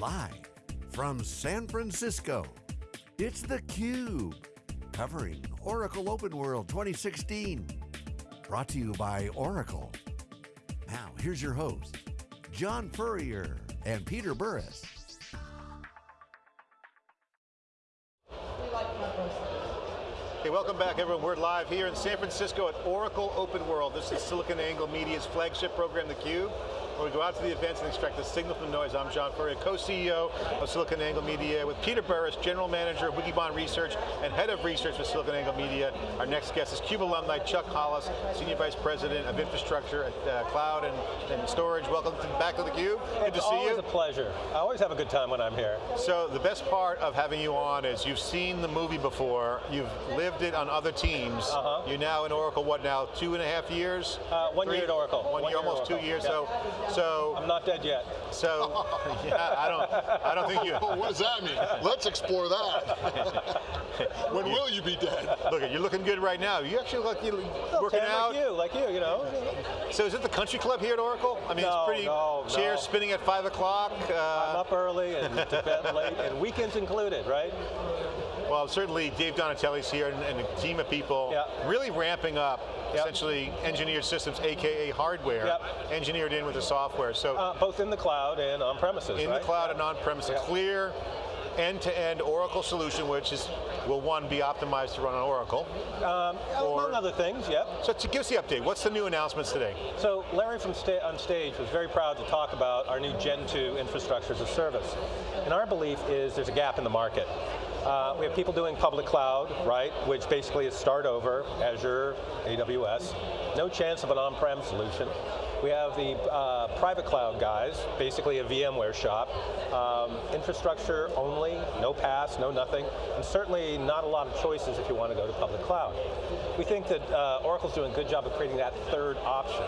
Live from San Francisco, it's theCUBE, covering Oracle Open World 2016. Brought to you by Oracle. Now, here's your host, John Furrier and Peter Burris. Hey, welcome back everyone. We're live here in San Francisco at Oracle Open World. This is SiliconANGLE Media's flagship program, theCUBE. Where we go out to the events and extract the signal from the noise. I'm John Furrier, co-CEO of SiliconANGLE Media with Peter Burris, General Manager of Wikibon Research and Head of Research for SiliconANGLE Media. Our next guest is CUBE alumni Chuck Hollis, Senior Vice President of Infrastructure at uh, Cloud and, and, Storage. Welcome to, the back to theCUBE. Good to see you. It's always a pleasure. I always have a good time when I'm here. So the best part of having you on is you've seen the movie before, you've lived it on other teams. Uh -huh. You're now in Oracle, what now, two and a half years? Uh, one Three? year at Oracle. One, one year, almost Oracle. two years. Yeah. So so I'm not dead yet. So yeah, I don't I don't think you What does that mean? Let's explore that. when will you be dead? Look, you're looking good right now. You actually look you're working out. Like you, like you, you know. So is it the country club here at Oracle? I mean, no, it's pretty no, chairs no. spinning at five o'clock. Uh, I'm up early and to bed late, and weekends included, right? Well, certainly Dave Donatelli's here and, and a team of people yeah. really ramping up yep. essentially engineered systems, AKA hardware, yep. engineered in with the software. So uh, Both in the cloud and on-premises, In right? the cloud and on premises. clear end-to-end -end Oracle solution, which is, will one, be optimized to run on Oracle? Um, or, among other things, yep. So to give us the update, what's the new announcements today? So Larry from sta on stage was very proud to talk about our new Gen 2 infrastructure as a service. And our belief is there's a gap in the market. Uh, we have people doing public cloud, right, which basically is start over, Azure, AWS. No chance of an on-prem solution. We have the uh, private cloud guys, basically a VMware shop. Um, infrastructure only, no PaaS, no nothing, and certainly not a lot of choices if you want to go to public cloud. We think that uh, Oracle's doing a good job of creating that third option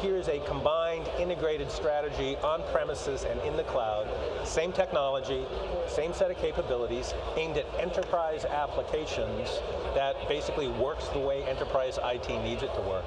here's a combined integrated strategy on premises and in the cloud, same technology, same set of capabilities, aimed at enterprise applications that basically works the way enterprise IT needs it to work.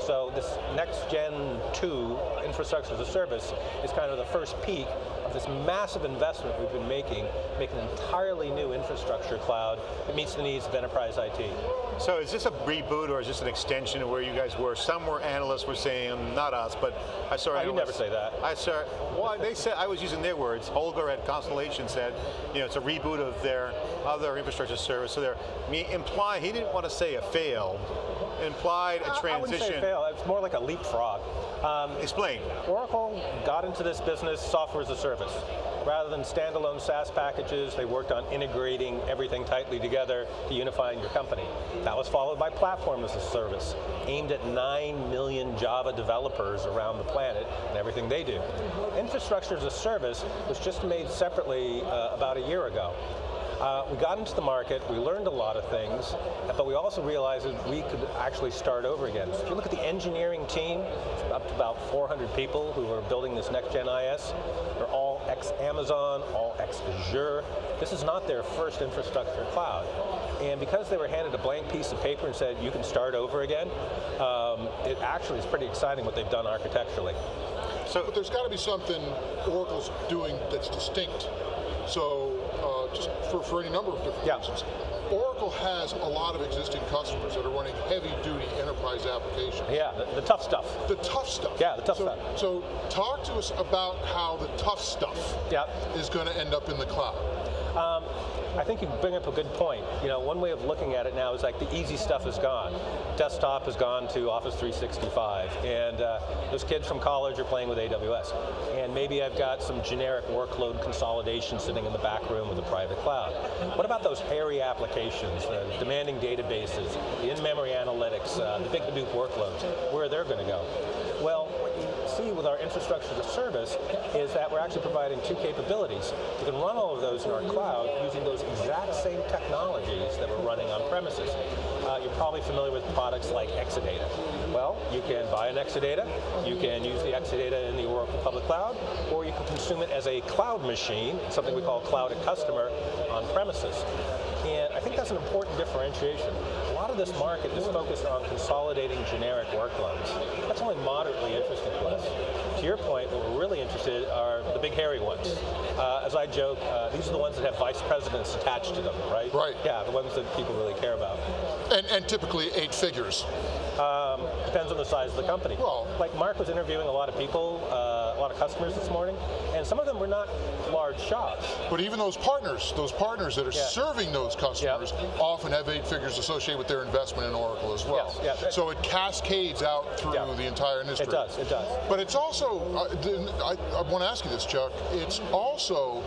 So this next gen 2 infrastructure as a service is kind of the first peak of this massive investment we've been making, making an entirely new infrastructure cloud that meets the needs of enterprise IT. So is this a reboot or is this an extension of where you guys were? Some were analysts were saying, not us, but I saw oh, You never say that. I saw, well, they said, I was using their words. Holger at Constellation said, you know, it's a reboot of their other infrastructure service. So they're implying, he didn't want to say a failed, implied a transition. I wouldn't say fail, it's more like a leapfrog. Um, Explain. Oracle got into this business software as a service. Rather than standalone SaaS packages, they worked on integrating everything tightly together to unifying your company. That was followed by platform as a service, aimed at 9 million Java developers around the planet and everything they do. Infrastructure as a service was just made separately uh, about a year ago. Uh, we got into the market, we learned a lot of things, but we also realized that we could actually start over again. So if you look at the engineering team, up to about 400 people who are building this next gen IS, they're all ex-Amazon, all ex-Azure. This is not their first infrastructure cloud. And because they were handed a blank piece of paper and said, you can start over again, um, it actually is pretty exciting what they've done architecturally. So, but there's got to be something Oracle's doing that's distinct. So uh, just for, for any number of different yeah. reasons. Oracle has a lot of existing customers that are running heavy-duty enterprise applications. Yeah, the, the, tough stuff. The tough stuff. Yeah, the tough so, stuff. So talk to us about how the tough stuff yeah. is going to end up in the cloud. Um, I think you bring up a good point. You know, one way of looking at it now is like the easy stuff is gone. Desktop has gone to Office 365, and uh, those kids from college are playing with AWS. And maybe I've got some generic workload consolidation sitting in the back room with a private cloud. What about those hairy applications, uh, demanding databases, the in-memory analytics, uh, the big Hadoop workloads, where are they're going to go? Well, what you see with our infrastructure as a service is that we're actually providing two capabilities. We can run all of those in our cloud using those exact same technologies that we're running on premises. Uh, you're probably familiar with products like Exadata. Well, you can buy an Exadata, you can use the Exadata in the Oracle Public Cloud, or you can consume it as a cloud machine, something we call Cloud at Customer, on premises. And I think that's an important differentiation. A lot of this market is focused on consolidating generic workloads. That's only moderately interesting to us. To your point, what we're really interested are the big hairy ones. Uh, as I joke, uh, these are the ones that have vice presidents attached to them, right? Right. Yeah, the ones that people really care about. And, and typically eight figures. Um, depends on the size of the company. Well- like Mark was interviewing a lot of people, uh, a lot of customers this morning, and some of them were not large shops. But even those partners, those partners that are Yeah. serving those customers often have eight figures associated with their investment in Oracle as well. Yes, yeah. So it cascades out through Yeah. the entire industry. It does, it does. But it's also, uh, the- I, I want to ask you this, Chuck, it's also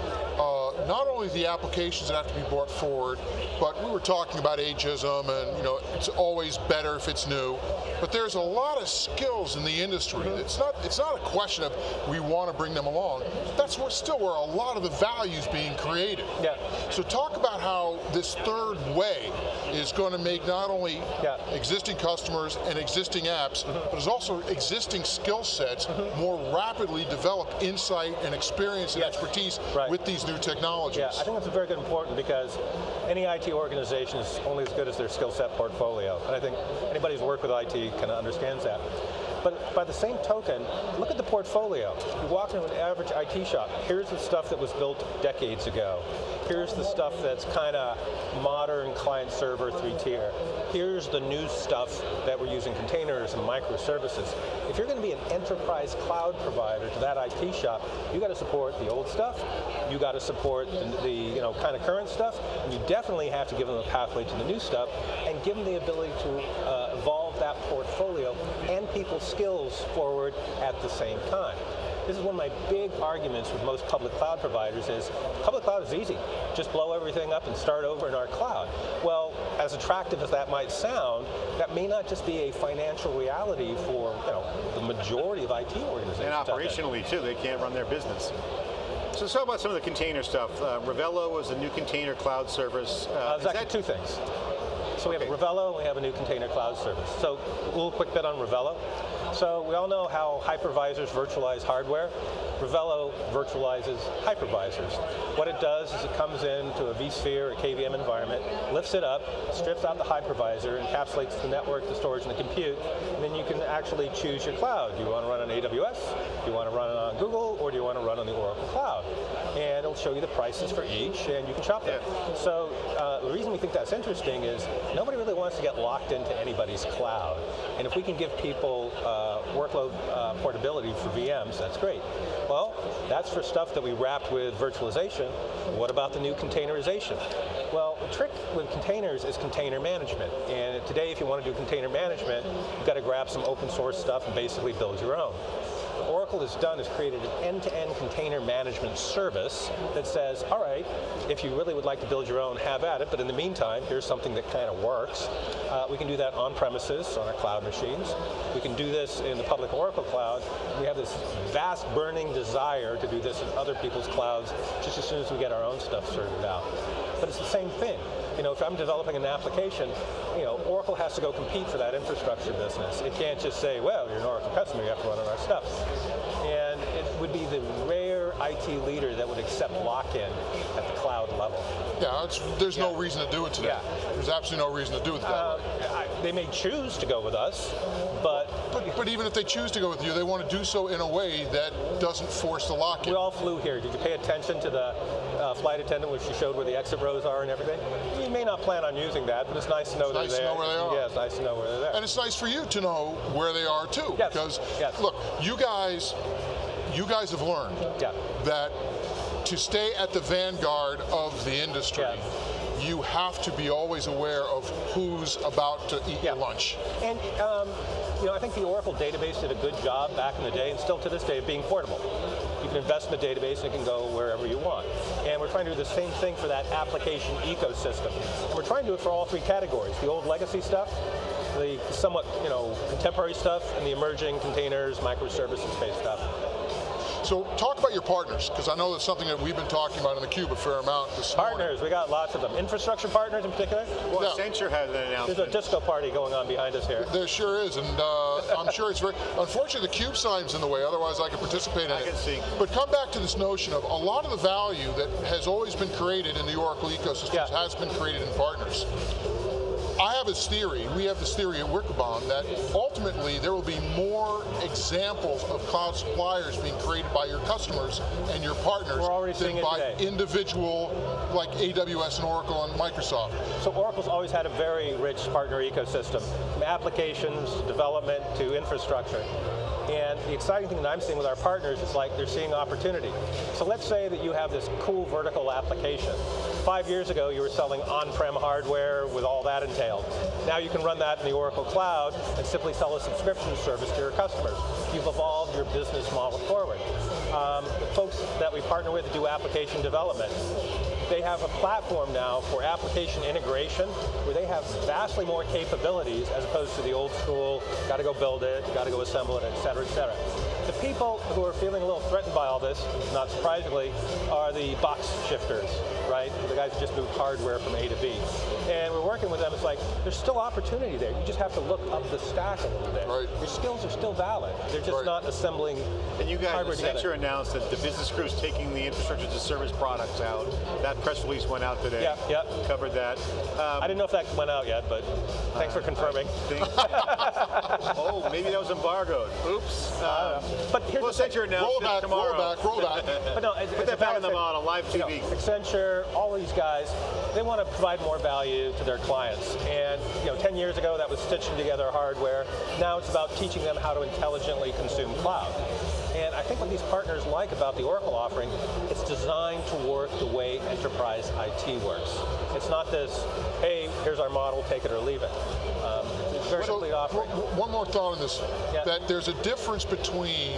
not only the applications that have to be brought forward, but we were talking about ageism and, you know, it's always better if it's new, but there's a lot of skills in the industry. Mm-hmm. It's not it's not a question of we want to bring them along. That's where, still where a lot of the value is being created. Yeah. So talk about how this third way is going to make not only Yeah. Existing customers and existing apps, but it's also existing skill sets more rapidly develop insight and experience and Yes. expertise Right. with these new technologies. Yeah, I think that's very good important because any IT organization is only as good as their skill set portfolio. And I think anybody who's worked with IT kind of understands that. But by the same token, look at the portfolio. You walk into an average IT shop, here's the stuff that was built decades ago. Here's the stuff that's kind of modern client server three tier. Here's the new stuff that we're using containers and microservices. If you're going to be an enterprise cloud provider to that IT shop, you got to support the old stuff, you got to support the, the you know kind of current stuff, and you definitely have to give them a pathway to the new stuff and give them the ability to uh, that portfolio and people's skills forward at the same time. This is one of my big arguments with most public cloud providers is public cloud is easy. Just blow everything up and start over in our cloud. Well, as attractive as that might sound, that may not just be a financial reality for you know the majority of IT organizations. And operationally too, they can't run their business. So let's talk about some of the container stuff. Uh, Ravello was a new container cloud service. Uh, Uh, is there's that- two things. So we have Okay. Ravello and we have a new container cloud service. So a little quick bit on Ravello. So we all know how hypervisors virtualize hardware. Ravello virtualizes hypervisors. What it does is it comes into a vSphere or KVM environment, lifts it up, strips out the hypervisor, encapsulates the network, the storage, and the compute, and then you can actually choose your cloud. Do you want to run on AWS? Do you want to run it on Google? Or do you want to run on the Oracle Cloud? And it'll show you the prices for each, and you can shop them. So uh, the reason we think that's interesting is nobody really wants to get locked into anybody's cloud. And if we can give people uh, workload uh, portability for VMs, that's great. Well, that's for stuff that we wrapped with virtualization. What about the new containerization? Well, the trick with containers is container management. And today, if you want to do container management, you've got to grab some open source stuff and basically build your own. Oracle has done is created an end-to-end container management service that says, all right, if you really would like to build your own, have at it, but in the meantime, here's something that kind of works. Uh, we can do that on premises, on our cloud machines. We can do this in the public Oracle cloud. We have this vast burning desire to do this in other people's clouds just as soon as we get our own stuff sorted out. But it's the same thing. You know, if I'm developing an application, you know, Oracle has to go compete for that infrastructure business. It can't just say, well, you're an Oracle customer, you have to run on our stuff. And it would be the rare IT leader that would accept lock-in at the cloud level. Yeah, it's, there's no reason to do it today. Yeah. There's absolutely no reason to do it that Uh, way. I, they may choose to go with us, but But, but even if they choose to go with you, they want to do so in a way that doesn't force the lock-in. we all flew here. Did you pay attention to the uh, flight attendant when she showed where the exit rows are and everything? You may not plan on using that, but it's nice to know they're nice to there. know where they are. Yeah, it's nice to know where they're there. And it's nice for you to know where they are too. Yes, Because yes. look, you guys you guys have learned Yeah. that to stay at the vanguard of the industry, Yes. you have to be always aware of who's about to eat your lunch. And um, you know, I think the Oracle database did a good job back in the day, and still to this day, of being portable. You can invest in the database and it can go wherever you want. And we're trying to do the same thing for that application ecosystem. We're trying to do it for all three categories: the old legacy stuff, the somewhat you know contemporary stuff, and the emerging containers, microservices-based stuff. So talk about your partners, because I know that's something that we've been talking about in the cube a fair amount this morning. Partners, we got lots of them. Infrastructure partners in particular. Well, Yeah. Accenture had an There's a disco party going on behind us here. There sure is, and uh, I'm sure it's very. Unfortunately, the cube sign's in the way. Otherwise, I could participate in I it. can see. But come back to this notion of a lot of the value that has always been created in the Oracle ecosystems Yeah. has been created in partners. Have this theory, we have this theory at Wikibon that ultimately there will be more examples of cloud suppliers being created by your customers and your partners We're already than by today. individual like AWS and Oracle and Microsoft. So Oracle's always had a very rich partner ecosystem, from applications, development, to infrastructure. And the exciting thing that I'm seeing with our partners is like they're seeing opportunity. So let's say that you have this cool vertical application. Five years ago, you were selling on-prem hardware with all that entailed. Now you can run that in the Oracle Cloud and simply sell a subscription service to your customers. You've evolved your business model forward. Um, the folks that we partner with do application development they have a platform now for application integration where they have vastly more capabilities as opposed to the old school, got to go build it, got to go assemble it, et cetera, et cetera. The people who are feeling a little threatened by all this, not surprisingly, are the box shifters, right? The guys who just move hardware from A to B. And we're working with them, it's like, there's still opportunity there. You just have to look up the stack a little bit. Right. Your skills are still valid. They're just Right. not assembling And you guys, hardware together. Accenture announced that the business crew is taking the infrastructure as a service products out. That press release went out today. Yeah, yeah. Covered that. Um, I didn't know if that went out yet, but thanks for confirming. oh, maybe that was embargoed. Oops. Um, But here's well, the thing. Roll back, tomorrow. roll back, roll back. But no, it's, Put it's that back on the model, live You know, Accenture, all these guys, they want to provide more value to their clients. And you know, 10 years ago, that was stitching together hardware. Now it's about teaching them how to intelligently consume cloud. And I think what these partners like about the Oracle offering, it's designed to work the way enterprise IT works. It's not this, hey, here's our model, take it or leave it. Very offering. one more thought on this, Yeah. that there's a difference between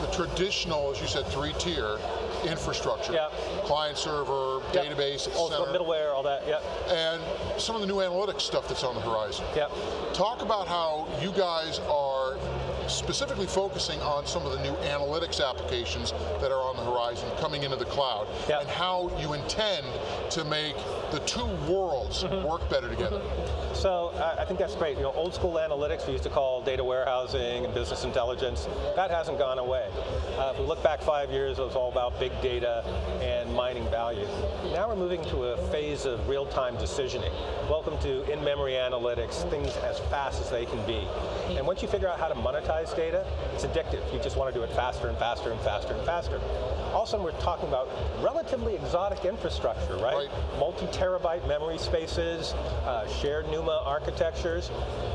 the traditional, as you said, three-tier infrastructure, Yeah. client server, Yep. database, et All the cetera, middleware, all that, yeah, and some of the new analytics stuff that's on the horizon. yeah. Talk about how you guys are specifically focusing on some of the new analytics applications that are on the horizon coming into the cloud Yeah. and how you intend to make the two worlds Mm-hmm. work better together. So I I think that's great. You know, old school analytics we used to call data warehousing and business intelligence. That hasn't gone away. Uh, if we look back five years, it was all about big data and mining value. Now we're moving to a phase of real-time decisioning. Welcome to in-memory analytics, things as fast as they can be. And once you figure out how to monetize data, it's addictive. You just want to do it faster and faster and faster and faster. Also, we're talking about relatively exotic infrastructure, right? Right. multi-terabyte memory spaces, uh, shared NUMA architectures.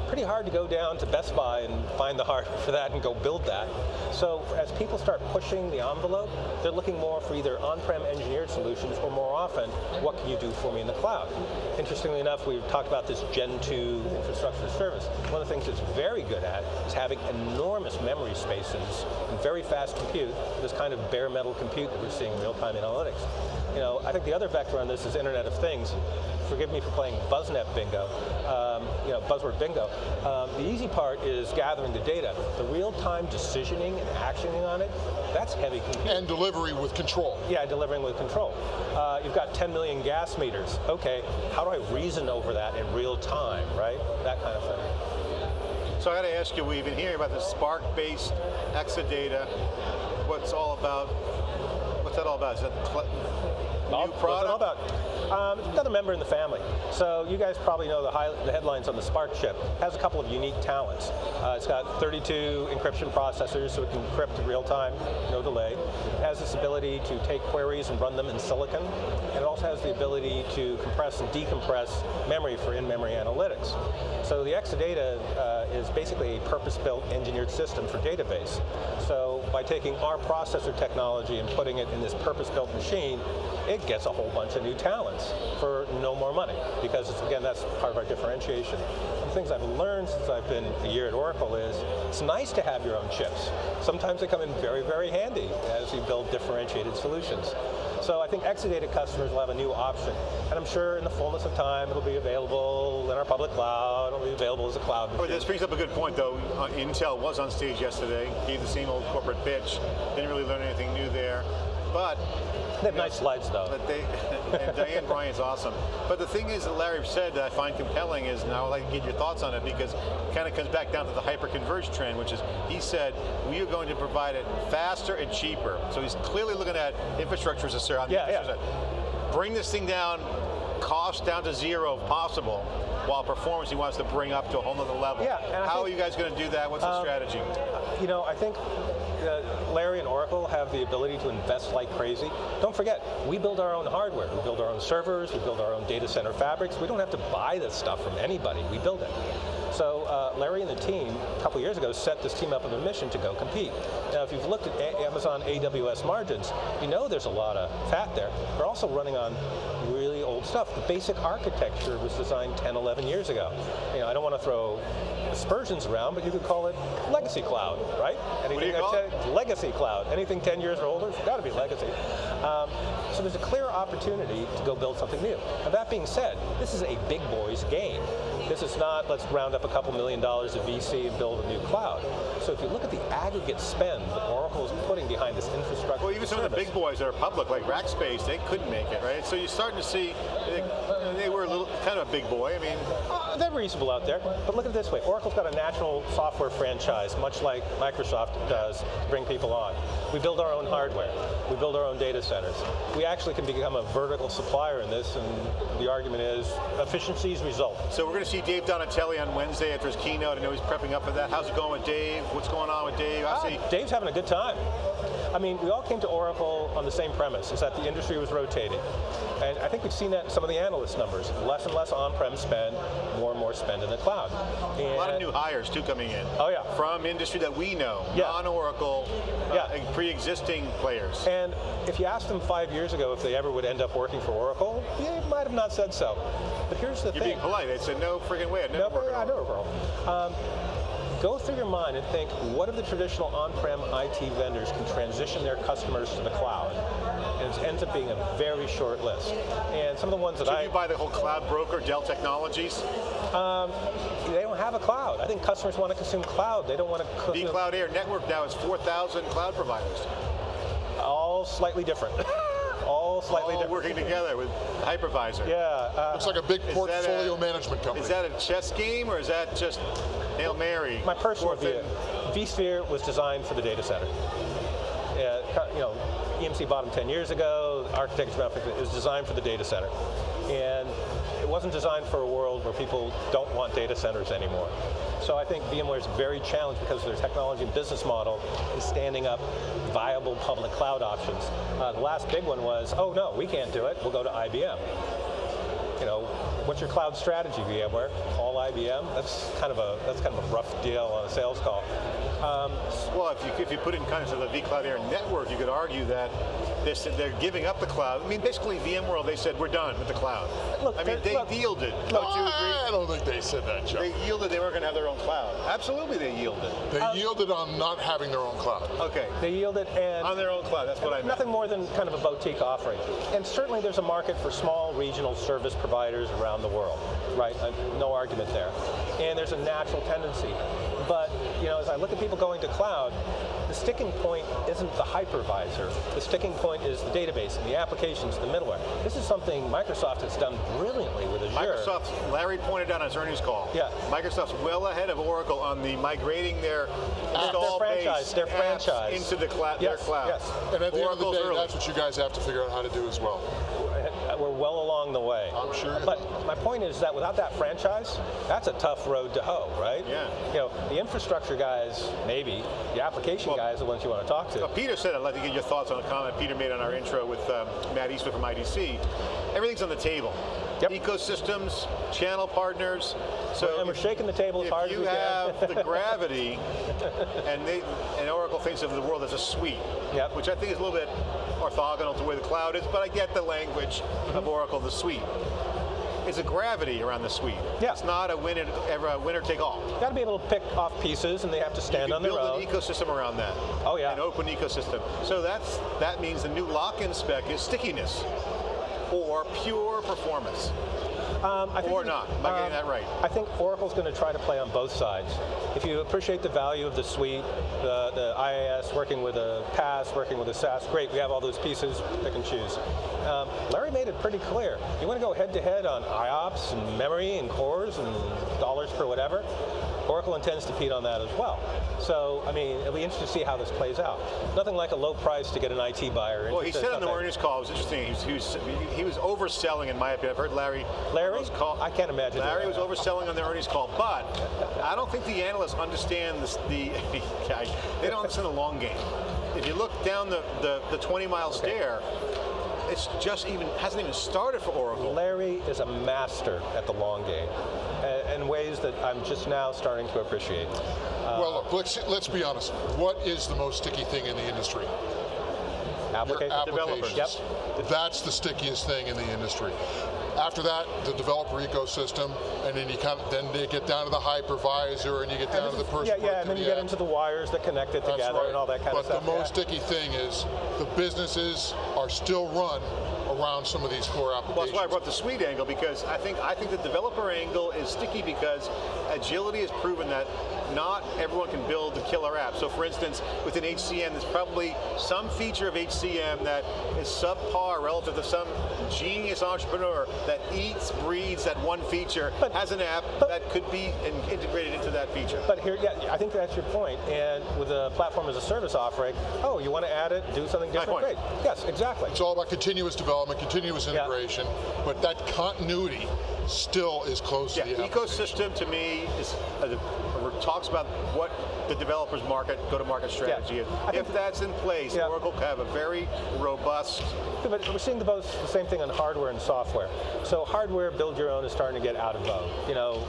Pretty hard to go down to Best Buy and find the hardware for that and go build that. So as people start pushing the envelope, they're looking more for either on-prem engineered solutions or more often, what can you do for me in the cloud? Interestingly enough, we've talked about this Gen 2 infrastructure service. One of the things it's very good at is having enormous memory spaces and very fast compute, this kind of bare metal compute that we're seeing in real-time analytics. You know, I think the other vector on this is Internet of Things. Forgive me for playing BuzzNet bingo, um, you know, buzzword bingo. Um, the easy part is gathering the data. The real-time decisioning and actioning on it, that's heavy compute. And delivery with control. Yeah, delivering with control. Uh, you've got 10 million gas meters. Okay, how do I reason over that in real time, right? That kind of thing. So I got to ask you, we've been hearing about the SPARC-based Exadata. What's all about? What's that all about? Is that cl- All- new product? about? Um, another member in the family. So you guys probably know the, high, the headlines on the SPARC chip. It has a couple of unique talents. Uh, it's got 32 encryption processors, so it can encrypt in real time, no delay. It has this ability to take queries and run them in silicon. And it also has the ability to compress and decompress memory for in-memory analytics. So the Exadata uh, is basically a purpose-built engineered system for database. So by taking our processor technology and putting it in this purpose-built machine, it gets a whole bunch of new talents for no more money because again that's part of our differentiation. The things I've learned since I've been a year at Oracle is it's nice to have your own chips. Sometimes they come in very, very handy as you build differentiated solutions. So I think Exadata customers will have a new option. And I'm sure in the fullness of time it'll be available in our public cloud, it'll be available as a cloud machine. this brings up a good point, though. Uh, Intel was on stage yesterday, gave the same old corporate pitch, didn't really learn anything new there. But They have nice slides though. but they, and Diane Bryant's awesome. But the thing is that Larry said that I find compelling is, and I would like to get your thoughts on it because it kind of comes back down to the hyper-converged trend, which is, he said, we are going to provide it faster and cheaper. So he's clearly looking at infrastructure as a service. Yeah, yeah. side. Bring this thing down, cost down to zero if possible, while performance he wants to bring up to a whole nother level. Yeah, How are you guys going to do that? What's the Um, strategy? You know, I think uh, Larry and Oracle have the ability to invest like crazy. Don't forget, we build our own hardware. We build our own servers, we build our own data center fabrics. We don't have to buy this stuff from anybody, we build it. So uh, Larry and the team, a couple years ago, set this team up with a mission to go compete. Now, if you've looked at A- Amazon AWS margins, you know there's a lot of fat there. We're also running on really old stuff. The basic architecture was designed 10, 11 years ago. You know, I don't want to throw aspersions around, but you could call it legacy cloud, right? Anything you call it? legacy cloud. Anything 10 years or older, it's got to be legacy. Um, so there's a clear opportunity to go build something new. Now that being said, this is a big boys game. This is not, let's round up a couple million dollars of VC and build a new cloud. So if you look at the aggregate spend that Oracle is putting behind this infrastructure Well, even some of the big boys that are public, like Rackspace, they couldn't make it, right? So you're starting to see, they, they were a little, kind of a big boy. I mean, Uh, they're reasonable out there, but look at it this way. Oracle's got a natural software franchise, much like Microsoft does, to bring people on. We build our own hardware. We build our own data centers. We actually can become a vertical supplier in this, and the argument is efficiencies result. so we're going to see Dave Donatelli on Wednesday after his keynote. I know he's prepping up for that. How's it going with Dave? What's going on with Dave? I see. Dave's having a good time. I mean, we all came to Oracle on the same premise, is that the industry was rotating. And I think we've seen that in some of the analyst numbers. Less and less on-prem spend, more and more spend in the cloud. A lot of new hires too coming in. Oh, yeah. From industry that we know, Yeah. non-Oracle, uh, Yeah. and pre-existing players. And if you asked them five years ago if they ever would end up working for Oracle, they might have not said so. But here's the thing. You're being polite. They said no freaking way. I'd never No, work at Oracle. Oracle. Um, go through your mind and think, what of the traditional on-prem IT vendors can transition their customers to the cloud? And it ends up being a very short list. And some of the ones that Should I, you buy the whole cloud broker, Dell Technologies? they don't have a cloud. I think customers want to consume cloud. They don't want to consume vCloud Air Network now has 4,000 cloud providers. all slightly different. all slightly all different. working together with hypervisor. Yeah. Uh, Looks like a big portfolio a- management company. Is that a chess game or is that just Hail Mary? My personal view, vSphere was designed for the data center. Co- you know, EMC bought them 10 years ago, architecture it was designed for the data center. And it wasn't designed for a world where people don't want data centers anymore. So I think VMware is very challenged because of their technology and business model in standing up viable public cloud options. Uh, the last big one was, oh no, we can't do it, we'll go to IBM you know, what's your cloud strategy, VMware? All IBM? That's kind of a that's kind of a rough deal on a sales call. Um, Well, if you, if you put it in context of the vCloud Air network, you could argue that they're, they're giving up the cloud. I mean, basically, VMworld, they said, we're done with the cloud. Look, I mean, they're- look- yielded. look- Don't you agree? I don't think they said that, Chuck. They yielded they weren't going to have their own cloud. Absolutely, they yielded. They yielded on not having their own cloud. Okay. they yielded and On their own cloud, that's what I meant. nothing more than kind of a boutique offering. And certainly there's a market for small regional service providers around the world, right? Uh, no argument there. And there's a natural tendency. But you know, as I look at people going to cloud, the sticking point isn't the hypervisor. The sticking point is the database and the applications, the middleware. This is something Microsoft has done brilliantly with Azure. Microsoft, Larry pointed out on his earnings call. Yeah. Microsoft's well ahead of Oracle on the migrating their install their franchise, base their franchise. into the cloud, their cloud. yes. And at the Oracle's end of the day, early. that's what you guys have to figure out how to do as well. Well along the way. I'm sure. But my point is that without that franchise, that's a tough road to hoe, right? Yeah. You know, the infrastructure guys, maybe. The application Well- guys are the ones you want to talk to. Uh, Peter said, I'd like to get your thoughts on a comment Peter made on our intro with um, Matt Eastwood from IDC. Everything's on the table. Yep. Ecosystems, channel partners. So and we're shaking the table as hard as you we can. have the gravity, and they and Oracle thinks of the world as a suite, Yep. which I think is a little bit orthogonal to where the cloud is, but I get the language Mm-hmm. of Oracle, the suite. It's a gravity around the suite. Yeah. It's not a winner, ever a winner take all. Got to be able to pick off pieces, and they have to stand on their build an ecosystem around that. Oh, yeah. An open ecosystem. So that's that means the new lock-in spec is stickiness or pure performance. Um, Or not? Am I getting that right? I think Oracle's going to try to play on both sides. If you appreciate the value of the suite, the, the IaaS, working with a PaaS, working with a SaaS, great, we have all those pieces, pick and choose. Um, Larry made it pretty clear. You want to go head to head on IOPS and memory and cores and dollars per whatever, Oracle intends to feed on that as well. So, I mean, it'll be interesting to see how this plays out. Nothing like a low price to get an IT buyer. Well, he said in on the earnings call, it was interesting, he was, he was, he was overselling in my opinion. I've heard Larry Larry? call. I can't imagine. Larry was overselling on the earnings call, but I don't think the analysts understand this, the, they don't understand the long game. If you look down the, the, the 20 mile stair, it's just even, hasn't even started for Oracle. Larry is a master at the long game uh, in ways that I'm just now starting to appreciate. Uh, well, look, let's, let's be honest. What is the most sticky thing in the industry? Your application developers. applications. That's the stickiest thing in the industry. After that, the developer ecosystem, and then you kind of, then they get down to the hypervisor, and you get down to the person. Yeah, yeah, and then you get productivity into the wires that connect it together right. and all that kind but of stuff. But the most yeah. sticky thing is the businesses are still run around some of these core Well, applications. that's why I brought the suite angle because I think I think the developer angle is sticky because agility has proven that not everyone can build the killer app. So for instance, within HCM, there's probably some feature of HCM that is subpar relative to some genius entrepreneur that eats, breathes that one feature, But- has an app but- that could be in- integrated into that feature. But here, yeah, I think that's your point. And with a platform as a service offering, oh, you want to add it, do something different? Great. Yes, exactly. It's all about continuous development, continuous Yeah. integration, but that continuity still is close Yeah, to the application. ecosystem to me is uh, talks about what the developers market, go-to-market strategy is. I If that's in place, Yeah. Oracle could have a very robust Yeah, But we're seeing the, both, the same thing on hardware and software. So hardware, build your own, is starting to get out of vogue. You know,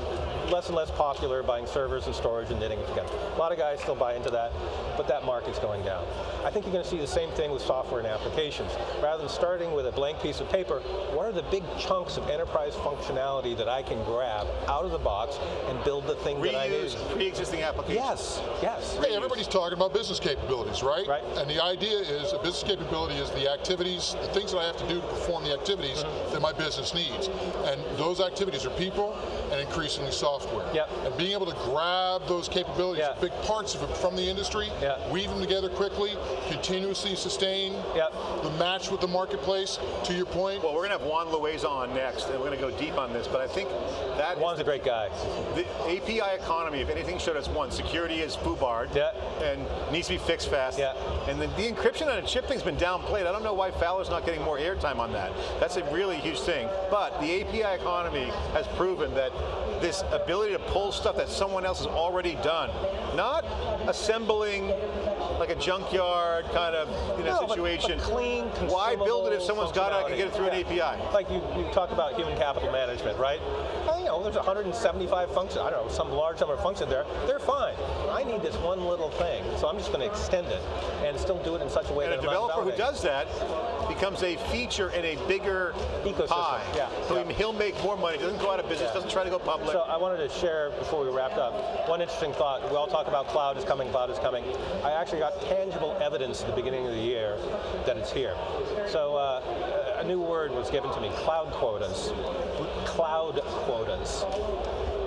less and less popular buying servers and storage and knitting it together. A lot of guys still buy into that, but that market's going down. I think you're going to see the same thing with software and applications. Rather than starting with a blank piece of paper, what are the big chunks of enterprise functionality that I can grab out of the box and build the thing that I need? pre-existing applications. Yes, yes. Hey, everybody's talking about business capabilities, right? Right. And the idea is a business capability is the activities, the things that I have to do to perform the activities Mm-hmm. that my business needs. And those activities are people and increasingly software. Yep. And being able to grab those capabilities, Yeah. big parts of it from the industry, Yeah. weave them together quickly, continuously sustain Yep. the match with the marketplace, to your point. Well, we're going to have Juan Loaiza on next, and we're going to go deep on this, but I think that is Juan's a great guy. the API economy, if anything showed us one, security is foobarred Yeah. and needs to be fixed fast. Yeah. And then the encryption on a chip thing's been downplayed. I don't know why Fowler's not getting more airtime on that. That's a really huge thing. But the API economy has proven that this ability to pull stuff that someone else has already done, not assembling like a junkyard kind of you know, No, situation. but clean, Why build it if someone's got it? I can get it through an functionality. API. Like you, you talk about human capital management, right? Well, you know, there's 175 functions, I don't know, some large number of functions there. They're fine. I need this one little thing, so I'm just going to extend it and still do it in such a way And a that not developer who does that becomes a feature in a bigger Ecosystem, pie. yeah, So yeah. he'll make more money, doesn't go out of business, Yeah. doesn't try to go public. So I wanted to share before we wrapped up one interesting thought. We all talk about cloud is coming, cloud is coming. I actually got tangible evidence at the beginning of the year that it's here. So uh, a new word was given to me: cloud quotas. Cloud quotas.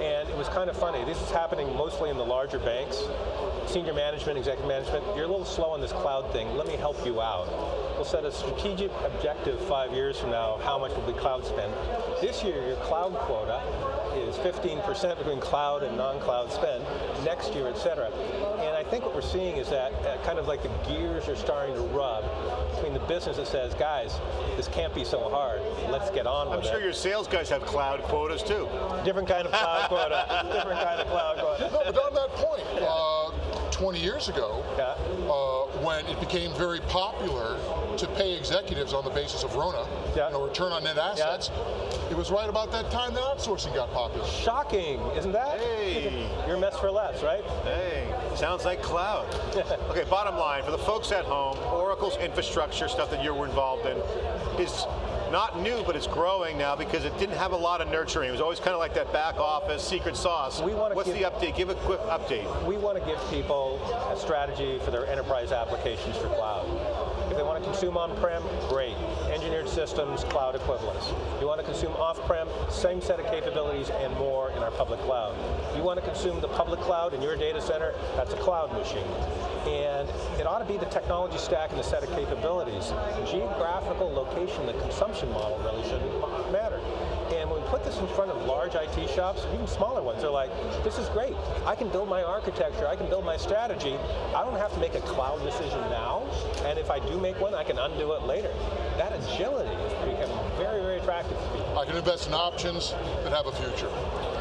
And it was kind of funny. This is happening mostly in the larger banks. Senior management, executive management, you're a little slow on this cloud thing. Let me help you out. We'll set a strategic objective five years from now, how much will be cloud spend. This year, your cloud quota is 15% between cloud and non-cloud spend, next year, et cetera. And I think what we're seeing is that uh, kind of like the gears are starting to rub between the business that says, guys, this can't be so hard, let's get on with it. I'm it. sure your sales guys have cloud quotas too. Different kind of cloud quota, different kind of cloud quota. No, but on that point, uh, 20 years ago, Yeah. uh, when it became very popular to pay executives on the basis of RONA, Yeah. you know, return on net assets, it was right about that time that outsourcing got popular. Shocking, isn't that? Hey. Your a mess for less, right? Hey, sounds like cloud. okay, bottom line, for the folks at home, Oracle's infrastructure stuff that you were involved in is not new, but it's growing now because it didn't have a lot of nurturing. It was always kind of like that back office secret sauce. We wanna What's give- the update? Give a quick update. We want to give people a strategy for their enterprise applications for cloud. If they want to consume on-prem, great. Engineered systems, cloud equivalents. You want to consume off-prem, same set of capabilities and more in our public cloud. You want to consume the public cloud in your data center, that's a cloud machine. And it ought to be the technology stack and the set of capabilities. Geographical location, the consumption model really shouldn't matter. Put this in front of large IT shops, even smaller ones, they're like, this is great. I can build my architecture, I can build my strategy. I don't have to make a cloud decision now, and if I do make one, I can undo it later. That agility is becoming very, very attractive to people. I can invest in options that have a future.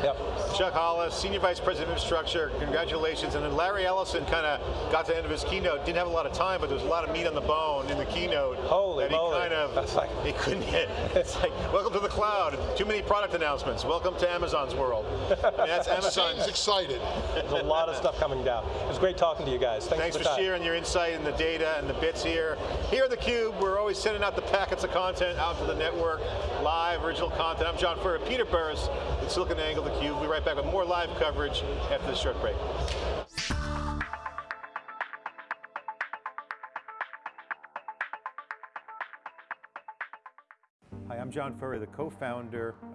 Yep. Chuck Hollis, Senior Vice President of Infrastructure, congratulations. And then Larry Ellison kind of got to the end of his keynote, didn't have a lot of time, but there was a lot of meat on the bone in the keynote. Holy that he kind of, That's like- he couldn't hit. it's like, welcome to the cloud, too many product announcements, welcome to Amazon's world. I mean, that's Amazon. Seems excited. There's a lot of stuff coming down. It was great talking to you guys. Thanks, Thanks for for sharing your insight and the data and the bits here. Here at theCUBE, we're always sending out the packets of content out to the network, live, original content. I'm John Furrier, Peter Burris with SiliconANGLE theCUBE. We'll be right back with more live coverage after this short break. Hi, I'm John Furrier, the co-founder of